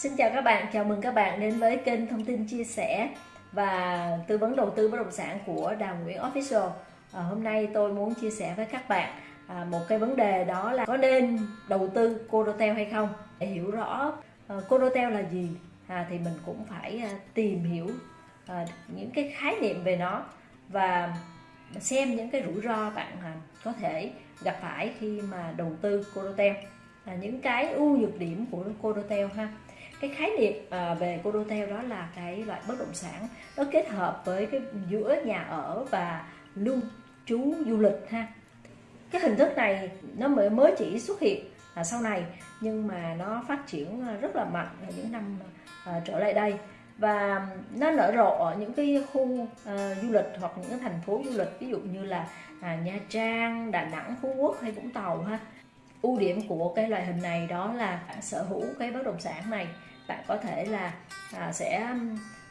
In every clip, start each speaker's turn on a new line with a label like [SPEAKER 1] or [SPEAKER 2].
[SPEAKER 1] Xin chào các bạn, chào mừng các bạn đến với kênh thông tin chia sẻ và tư vấn đầu tư bất động sản của Đào Nguyễn Official. À, hôm nay tôi muốn chia sẻ với các bạn à, một cái vấn đề đó là có nên đầu tư Codotel hay không. Để hiểu rõ à, Codotel là gì à, thì mình cũng phải à, tìm hiểu à, những cái khái niệm về nó và xem những cái rủi ro bạn à, có thể gặp phải khi mà đầu tư Codotel. À, những cái ưu nhược điểm của Codotel ha cái khái niệm à, về condotel đó là cái loại bất động sản nó kết hợp với cái giữa nhà ở và lưu trú du lịch ha. Cái hình thức này nó mới mới chỉ xuất hiện là sau này nhưng mà nó phát triển ờ, rất là mạnh ở những năm ờ, trở lại đây. Và nó nở rộ ở những cái khu uh, du lịch hoặc những thành phố du lịch ví dụ như là à, Nha Trang, Đà Nẵng, Phú Quốc hay Vũng Tàu ha. Ưu điểm của cái loại hình này đó là sở hữu cái bất động sản này bạn có thể là à, sẽ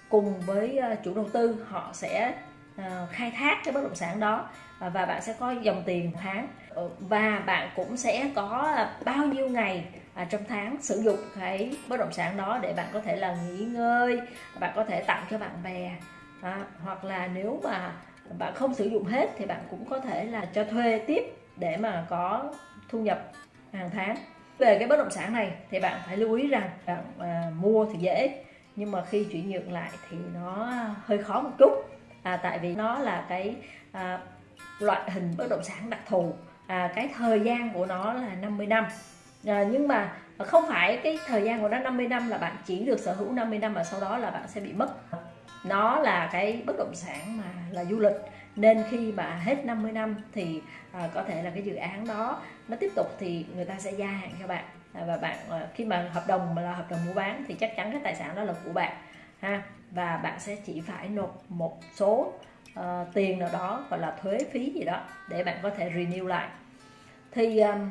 [SPEAKER 1] cùng với ờ, chủ đầu tư họ sẽ à, khai thác cái bất động sản đó à, và bạn sẽ có dòng tiền tháng. Ờ, và bạn cũng sẽ có bao nhiêu ngày à, trong tháng sử dụng cái bất động sản đó để bạn có thể là nghỉ ngơi bạn có thể tặng cho bạn bè à, hoặc là nếu mà bạn không sử dụng hết thì bạn cũng có thể là cho thuê tiếp để mà có thu nhập hàng tháng về cái bất động sản này thì bạn phải lưu ý rằng bạn à, mua thì dễ nhưng mà khi chuyển nhượng lại thì nó hơi khó một chút. À, tại vì nó là cái à, loại hình bất động sản đặc thù. À, cái thời gian của nó là 50 năm. À, nhưng mà không phải cái thời gian của nó 50 năm là bạn chỉ được sở hữu 50 năm và sau đó là bạn sẽ bị mất. Nó là cái bất động sản mà là du lịch nên khi mà hết 50 năm thì à, có thể là cái dự án đó nó tiếp tục thì người ta sẽ gia hạn cho bạn. À, và bạn à, khi mà hợp đồng mà là hợp đồng mua bán thì chắc chắn cái tài sản đó là của bạn ha. Và bạn sẽ chỉ phải nộp một số uh, tiền nào đó gọi là thuế phí gì đó để bạn có thể renew lại. Thì um,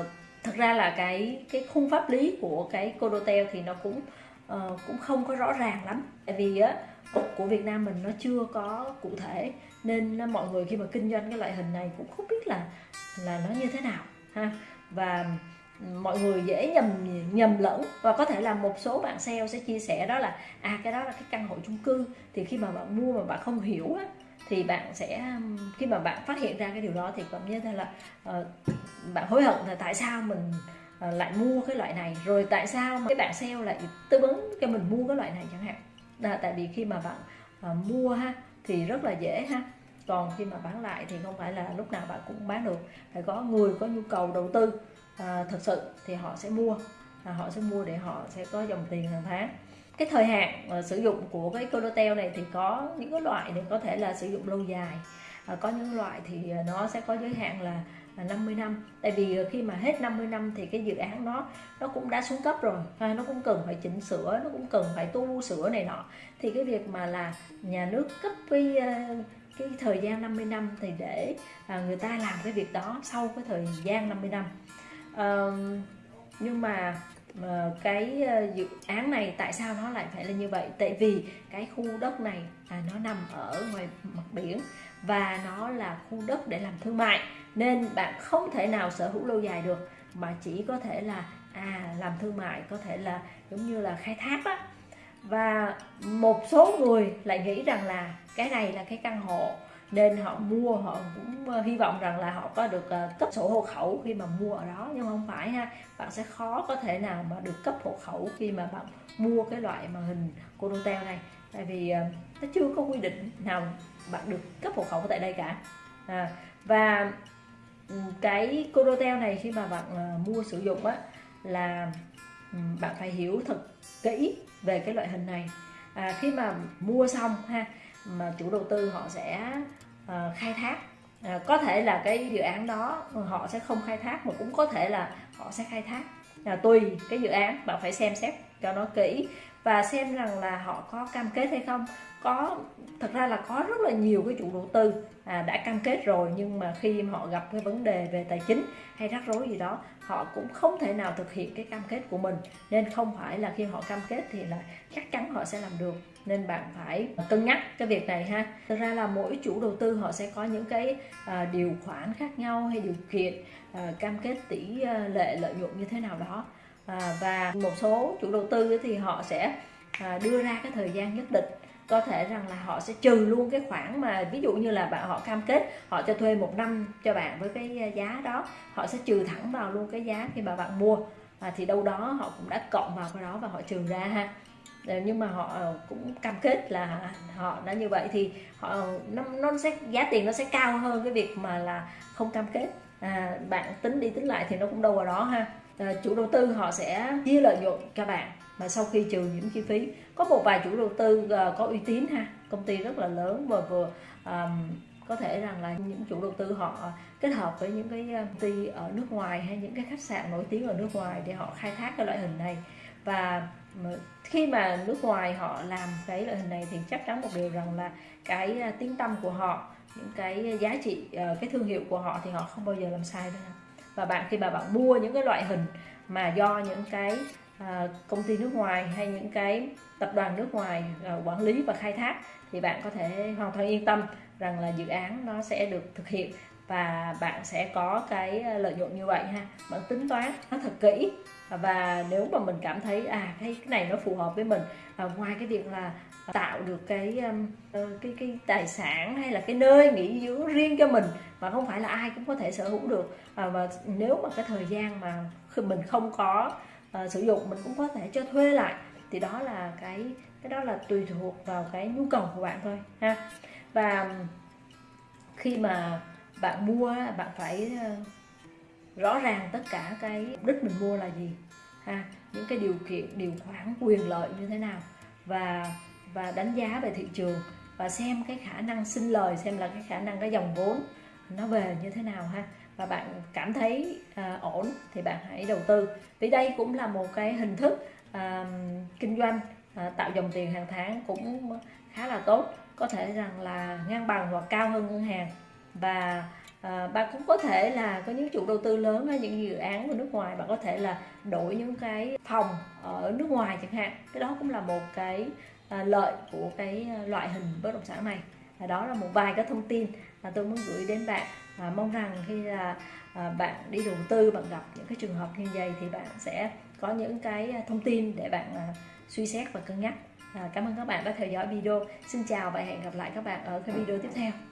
[SPEAKER 1] uh, thật ra là cái cái khung pháp lý của cái codotel thì nó cũng uh, cũng không có rõ ràng lắm. Tại vì á của Việt Nam mình nó chưa có cụ thể. Nên mọi người khi mà kinh doanh cái loại hình này cũng không biết là là nó như thế nào ha. Và ừ, mọi người dễ nhầm nhầm lẫn. Và có thể là một số bạn sale sẽ chia sẻ đó là à cái đó là cái căn hộ chung cư. Thì khi mà bạn mua mà bạn không hiểu á thì bạn sẽ khi mà bạn phát hiện ra cái điều đó thì cảm như thế là uh, bạn hối hận là tại sao mình uh, lại mua cái loại này. Rồi tại sao cái bạn sale lại tư vấn cho mình mua cái loại này chẳng hạn là tại vì khi mà bạn à, mua ha thì rất là dễ ha. Còn khi mà bán lại thì không phải là lúc nào bạn cũng bán được. Phải có người có nhu cầu đầu tư à, thật sự thì họ sẽ mua à, họ sẽ mua để họ sẽ có dòng tiền hàng tháng. Cái thời hạn uh, sử dụng của cái Codotel này thì có những cái loại thì có thể là sử dụng lâu dài à, có những loại thì à, nó sẽ có giới hạn là à, 50 năm tại vì à, khi mà hết 50 năm thì cái dự án nó nó cũng đã xuống cấp rồi ha, nó cũng cần phải chỉnh sửa nó cũng cần phải tu sửa này nọ. Thì cái việc mà là nhà nước cấp cái cái thời gian 50 năm thì để à, người ta làm cái việc đó sau cái thời gian 50 năm. À, nhưng mà Ờ, cái ờ, dự án này tại sao nó lại phải là như vậy? Tại vì cái khu đất này à, nó nằm ở ngoài mặt biển và nó là khu đất để làm thương mại. Nên bạn không thể nào sở hữu lâu dài được mà chỉ có thể là à làm thương mại có thể là giống như là khai thác đó và một số người lại nghĩ rằng là cái này là cái căn hộ nên họ mua họ cũng ờ, hy vọng rằng là họ có được ờ, cấp sổ hộ khẩu khi mà mua ở đó. Nhưng không phải ha bạn sẽ khó có thể nào mà được cấp hộ khẩu khi mà bạn mua cái loại mà hình conotel này. Tại vì ờ, nó chưa có quy định nào bạn được cấp hộ khẩu tại đây cả. À, và ừ, cái conotel này khi mà bạn mua sử dụng á là ừ, bạn phải hiểu thật kỹ về cái loại hình này. À, khi mà mua xong ha mà chủ đầu tư họ sẽ uh, khai thác. À, có thể là cái dự án đó họ sẽ không khai thác mà cũng có thể là họ sẽ khai thác. À, tùy cái dự án bạn phải xem xét cho nó kỹ và xem rằng là họ có cam kết hay không. Có thật ra là có rất là nhiều cái chủ đầu tư à, đã cam kết rồi nhưng mà khi họ gặp cái vấn đề về tài chính hay rắc rối gì đó họ cũng không thể nào thực hiện cái cam kết của mình. Nên không phải là khi họ cam kết thì là chắc chắn họ sẽ làm được. Nên bạn phải cân nhắc cái việc này ha. Thực ra là mỗi chủ đầu tư họ sẽ có những cái à, điều khoản khác nhau hay điều kiện à, cam kết tỷ à, lệ lợi nhuận như thế nào đó à, và một số chủ đầu tư thì họ sẽ à, đưa ra cái thời gian nhất định. Có thể rằng là họ sẽ trừ luôn cái khoản mà ví dụ như là bạn họ cam kết họ cho thuê một năm cho bạn với cái à, giá đó họ sẽ trừ thẳng vào luôn cái giá khi mà bạn mua. À, thì đâu đó họ cũng đã cộng vào cái đó và họ trừ ra ha. Ờ, nhưng mà họ ờ, cũng cam kết là họ đã như vậy thì họ nó, nó sẽ giá tiền nó sẽ cao hơn cái việc mà là không cam kết. À, bạn tính đi tính lại thì nó cũng đâu vào đó ha. Ờ, chủ đầu tư họ sẽ chia lợi nhuận cho bạn mà sau khi trừ những chi phí có một vài chủ đầu tư uh, có uy tín ha công ty rất là lớn và vừa um, có thể rằng là những chủ đầu tư họ kết hợp với những cái công ty ở nước ngoài hay những cái khách sạn nổi tiếng ở nước ngoài để họ khai thác cái loại hình này. Và khi mà nước ngoài họ làm cái loại hình này thì chắc chắn một điều rằng là cái ờ, tiếng tâm của họ những cái giá trị cái thương hiệu của họ thì họ không bao giờ làm sai đâu và bạn khi mà bạn mua những cái loại hình mà do những cái à, công ty nước ngoài hay những cái tập đoàn nước ngoài à, quản lý và khai thác thì bạn có thể hoàn toàn yên tâm rằng là dự án nó sẽ được thực hiện và bạn sẽ có cái ờ, lợi nhuận như vậy ha. Bạn tính toán nó thật kỹ. Và nếu mà mình cảm thấy à cái cái này nó phù hợp với mình à, ngoài cái việc là tạo được cái ờ, cái cái tài sản hay là cái nơi nghỉ dưỡng riêng cho mình mà không phải là ai cũng có thể sở hữu được à, và nếu mà cái thời gian mà mình không có uh, sử dụng mình cũng có thể cho thuê lại thì đó là cái cái đó là tùy thuộc vào cái nhu cầu của bạn thôi ha. Và khi mà bạn mua bạn phải ờ, rõ ràng tất cả cái mục đích mình mua là gì ha? Những cái điều kiện điều khoản quyền lợi như thế nào? Và và đánh giá về thị trường và xem cái khả năng sinh lời xem là cái khả năng cái dòng vốn nó về như thế nào ha? Và bạn cảm thấy à, ổn thì bạn hãy đầu tư. Vì đây cũng là một cái hình thức à, kinh doanh à, tạo dòng tiền hàng tháng cũng khá là tốt. Có thể rằng là ngang bằng hoặc cao hơn ngân hàng và à, bạn cũng có thể là có những chủ đầu tư lớn hay những dự án ở nước ngoài bạn có thể là đổi những cái phòng ở nước ngoài chẳng hạn. Cái đó cũng là một cái à, lợi của cái ờ, loại hình bất động sản này. Và đó là một vài cái thông tin mà tôi muốn gửi đến bạn. Và mong rằng khi là à, bạn đi đầu tư bạn gặp những cái trường hợp như vậy thì bạn sẽ có những cái thông tin để bạn à, suy xét và cân nhắc. À, cảm ơn các bạn đã theo dõi video. Xin chào và hẹn gặp lại các bạn ở cái video tiếp theo.